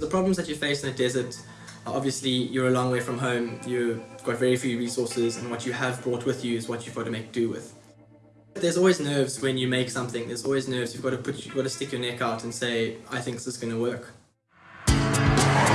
The problems that you face in the desert are obviously you're a long way from home, you've got very few resources and what you have brought with you is what you've got to make do with. There's always nerves when you make something, there's always nerves, you've got to put you've got to stick your neck out and say, I think this is gonna work.